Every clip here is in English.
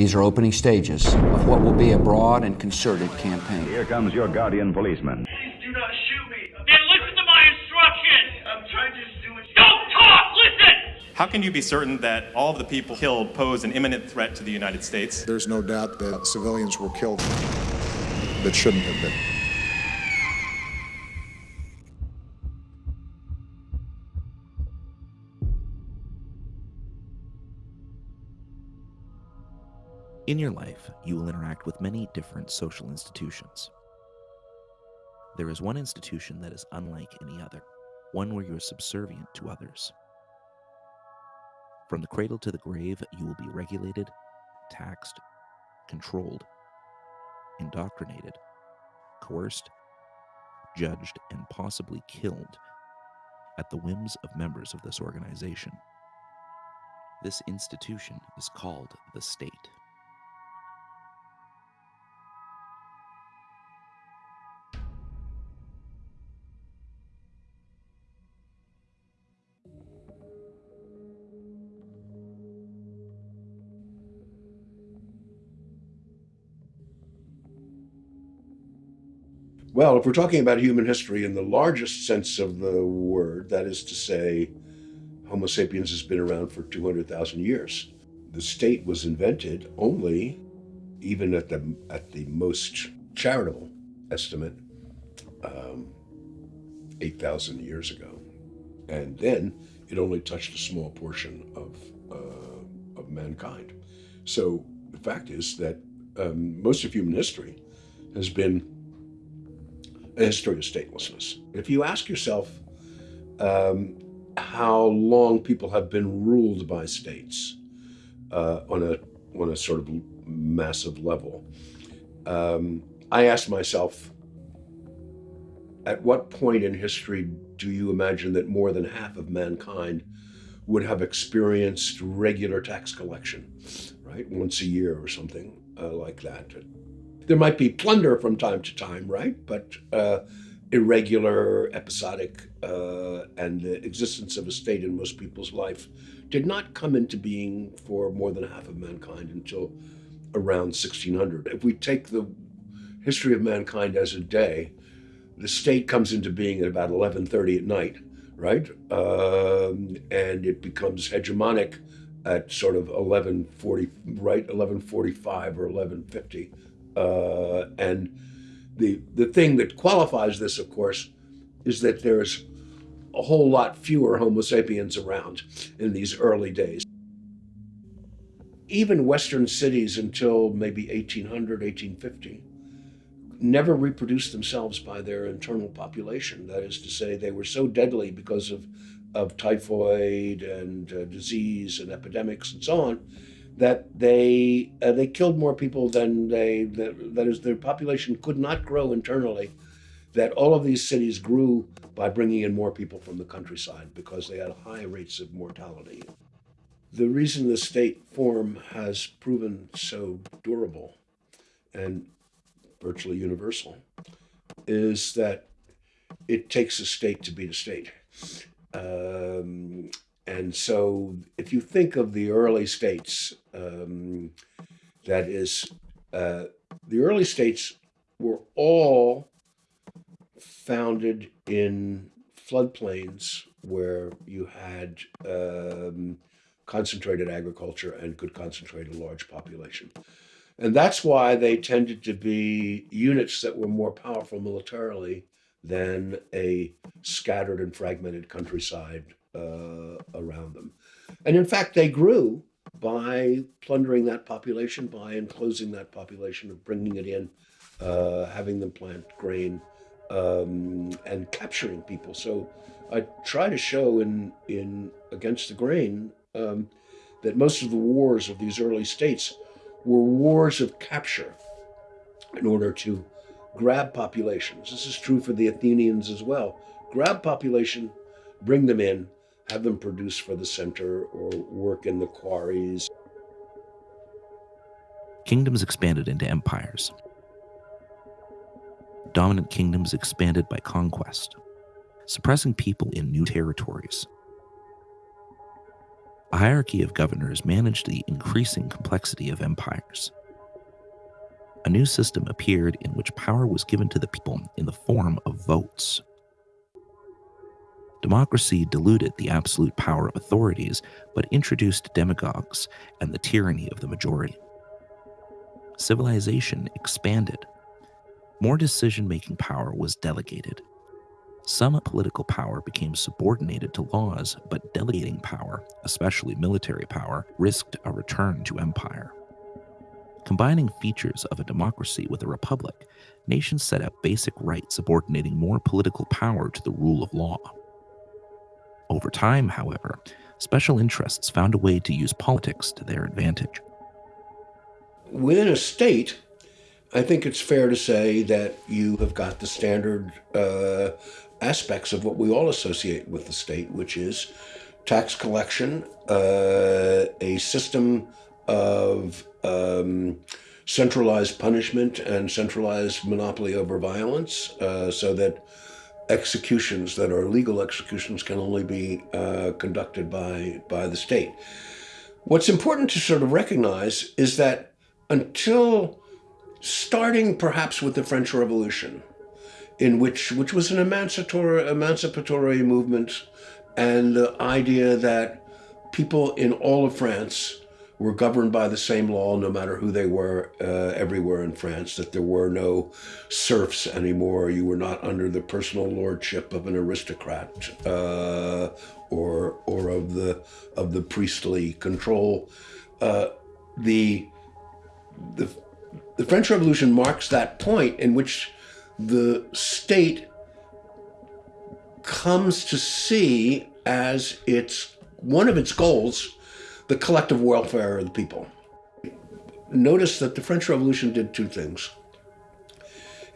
These are opening stages of what will be a broad and concerted campaign. Here comes your guardian policeman. Please do not shoot me. Then listen to my instructions. I'm trying to do it. Don't talk! Listen! How can you be certain that all of the people killed pose an imminent threat to the United States? There's no doubt that civilians were killed that shouldn't have been. In your life, you will interact with many different social institutions. There is one institution that is unlike any other, one where you are subservient to others. From the cradle to the grave, you will be regulated, taxed, controlled, indoctrinated, coerced, judged, and possibly killed at the whims of members of this organization. This institution is called the state. Well, if we're talking about human history in the largest sense of the word, that is to say, Homo sapiens has been around for 200,000 years. The state was invented only, even at the, at the most charitable estimate, um, 8,000 years ago. And then it only touched a small portion of, uh, of mankind. So the fact is that um, most of human history has been a history of statelessness. If you ask yourself um, how long people have been ruled by states uh, on a on a sort of massive level, um, I ask myself, at what point in history do you imagine that more than half of mankind would have experienced regular tax collection, right, once a year or something uh, like that? There might be plunder from time to time, right? But uh, irregular, episodic, uh, and the existence of a state in most people's life did not come into being for more than half of mankind until around 1600. If we take the history of mankind as a day, the state comes into being at about 11:30 at night, right? Um, and it becomes hegemonic at sort of 11:40, right? 11:45 or 11:50 uh, and the, the thing that qualifies this, of course, is that there's a whole lot fewer Homo sapiens around in these early days. Even Western cities until maybe 1800, 1850, never reproduced themselves by their internal population. That is to say, they were so deadly because of, of typhoid and uh, disease and epidemics and so on that they uh, they killed more people than they that, that is their population could not grow internally that all of these cities grew by bringing in more people from the countryside because they had high rates of mortality. The reason the state form has proven so durable and virtually universal is that it takes a state to beat a state. Um, and so if you think of the early states, um, that is, uh, the early states were all founded in floodplains where you had um, concentrated agriculture and could concentrate a large population. And that's why they tended to be units that were more powerful militarily than a scattered and fragmented countryside uh, around them. And in fact, they grew by plundering that population, by enclosing that population, of bringing it in, uh, having them plant grain, um, and capturing people. So I try to show in in Against the Grain um, that most of the wars of these early states were wars of capture in order to grab populations. This is true for the Athenians as well. Grab population, bring them in, have them produce for the center or work in the quarries. Kingdoms expanded into empires. Dominant kingdoms expanded by conquest, suppressing people in new territories. A hierarchy of governors managed the increasing complexity of empires. A new system appeared in which power was given to the people in the form of votes. Democracy diluted the absolute power of authorities, but introduced demagogues and the tyranny of the majority. Civilization expanded. More decision making power was delegated. Some political power became subordinated to laws, but delegating power, especially military power, risked a return to empire. Combining features of a democracy with a republic, nations set up basic rights subordinating more political power to the rule of law. Over time, however, special interests found a way to use politics to their advantage. Within a state, I think it's fair to say that you have got the standard uh, aspects of what we all associate with the state, which is tax collection, uh, a system of um, centralized punishment and centralized monopoly over violence, uh, so that executions that are legal executions can only be uh, conducted by by the state. What's important to sort of recognize is that until starting perhaps with the French Revolution, in which which was an emancipatory emancipatory movement, and the idea that people in all of France were governed by the same law no matter who they were uh, everywhere in France, that there were no serfs anymore. You were not under the personal lordship of an aristocrat uh, or, or of, the, of the priestly control. Uh, the, the, the French Revolution marks that point in which the state comes to see as its one of its goals the collective welfare of the people. Notice that the French Revolution did two things.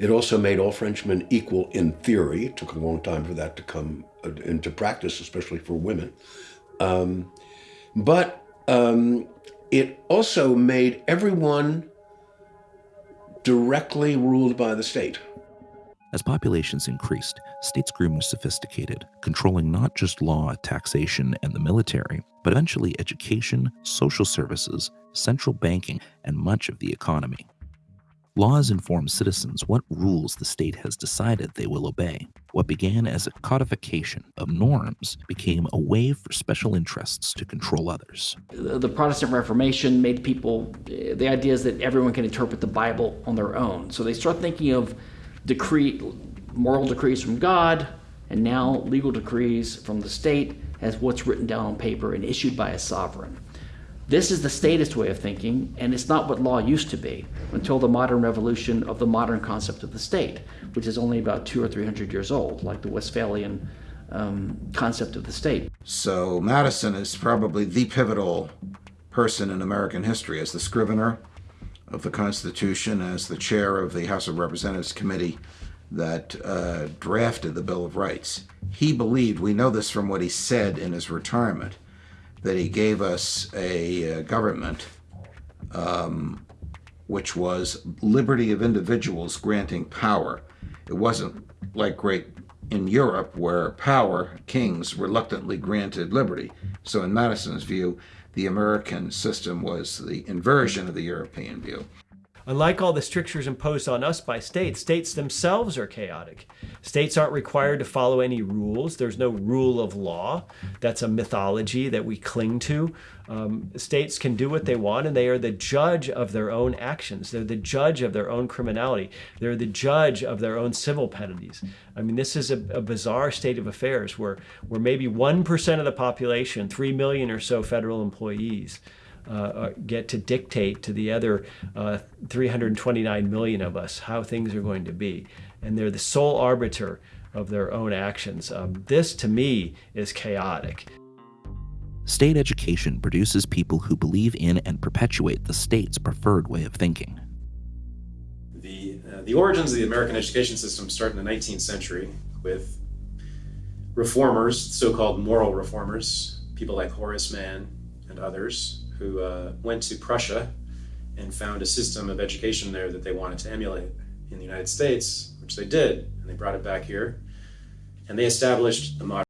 It also made all Frenchmen equal in theory. It took a long time for that to come uh, into practice, especially for women. Um, but um, it also made everyone directly ruled by the state. As populations increased, states grew more sophisticated, controlling not just law, taxation, and the military, but eventually education, social services, central banking, and much of the economy. Laws inform citizens what rules the state has decided they will obey. What began as a codification of norms became a way for special interests to control others. The Protestant Reformation made people, eh, the idea is that everyone can interpret the Bible on their own. So they start thinking of decree, moral decrees from God, and now legal decrees from the state as what's written down on paper and issued by a sovereign. This is the statist way of thinking, and it's not what law used to be until the modern revolution of the modern concept of the state, which is only about two or three hundred years old, like the Westphalian um, concept of the state. So Madison is probably the pivotal person in American history as the scrivener of the Constitution, as the chair of the House of Representatives committee that uh, drafted the Bill of Rights. He believed, we know this from what he said in his retirement, that he gave us a uh, government um, which was liberty of individuals granting power. It wasn't like great in Europe where power, kings reluctantly granted liberty. So in Madison's view, the American system was the inversion of the European view. Unlike all the strictures imposed on us by states, states themselves are chaotic. States aren't required to follow any rules. There's no rule of law. That's a mythology that we cling to. Um, states can do what they want and they are the judge of their own actions. They're the judge of their own criminality. They're the judge of their own civil penalties. I mean, this is a, a bizarre state of affairs where, where maybe 1% of the population, 3 million or so federal employees, uh, get to dictate to the other uh, 329 million of us how things are going to be. And they're the sole arbiter of their own actions. Um, this, to me, is chaotic. State education produces people who believe in and perpetuate the state's preferred way of thinking. The, uh, the origins of the American education system start in the 19th century with reformers, so-called moral reformers, people like Horace Mann and others, who uh, went to Prussia and found a system of education there that they wanted to emulate in the United States, which they did, and they brought it back here. And they established the modern